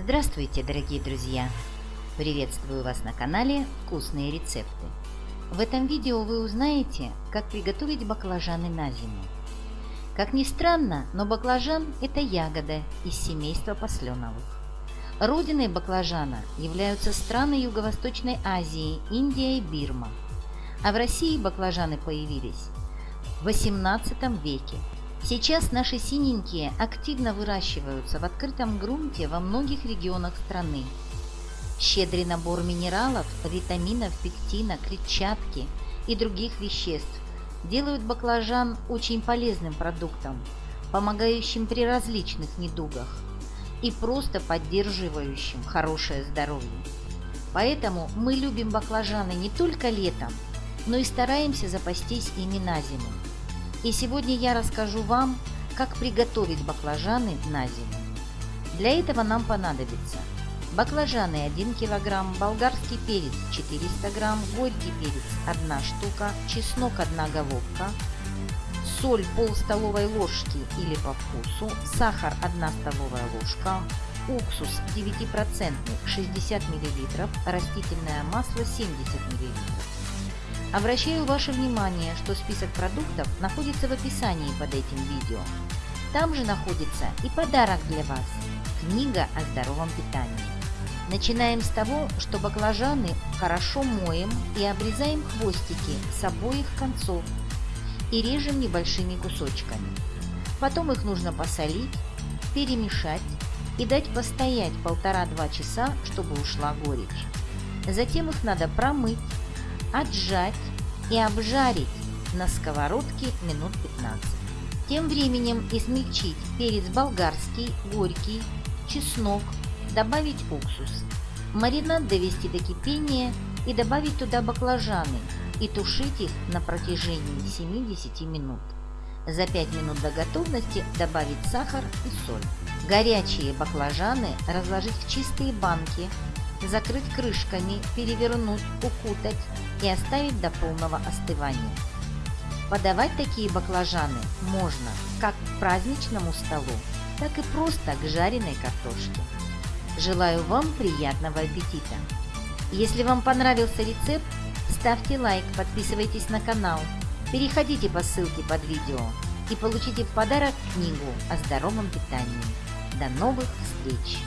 Здравствуйте, дорогие друзья! Приветствую вас на канале «Вкусные рецепты». В этом видео вы узнаете, как приготовить баклажаны на зиму. Как ни странно, но баклажан – это ягода из семейства посленовых. Родиной баклажана являются страны Юго-Восточной Азии, Индия и Бирма. А в России баклажаны появились в XVIII веке Сейчас наши синенькие активно выращиваются в открытом грунте во многих регионах страны. Щедрый набор минералов, витаминов, пектина, клетчатки и других веществ делают баклажан очень полезным продуктом, помогающим при различных недугах и просто поддерживающим хорошее здоровье. Поэтому мы любим баклажаны не только летом, но и стараемся запастись ими на зиму. И сегодня я расскажу вам, как приготовить баклажаны на зиму. Для этого нам понадобится баклажаны 1 кг, болгарский перец 400 г, горький перец 1 штука, чеснок 1 головка, соль пол столовой ложки или по вкусу, сахар 1 столовая ложка, уксус 9% 60 мл, растительное масло 70 мл. Обращаю ваше внимание, что список продуктов находится в описании под этим видео. Там же находится и подарок для вас – книга о здоровом питании. Начинаем с того, что баклажаны хорошо моем и обрезаем хвостики с обоих концов и режем небольшими кусочками. Потом их нужно посолить, перемешать и дать постоять полтора-два часа, чтобы ушла горечь. Затем их надо промыть, отжать и обжарить на сковородке минут 15. Тем временем измельчить перец болгарский, горький, чеснок, добавить уксус. Маринад довести до кипения и добавить туда баклажаны и тушить их на протяжении 7-10 минут. За 5 минут до готовности добавить сахар и соль. Горячие баклажаны разложить в чистые банки закрыть крышками, перевернуть, укутать и оставить до полного остывания. Подавать такие баклажаны можно как к праздничному столу, так и просто к жареной картошке. Желаю вам приятного аппетита! Если вам понравился рецепт, ставьте лайк, подписывайтесь на канал, переходите по ссылке под видео и получите в подарок книгу о здоровом питании. До новых встреч!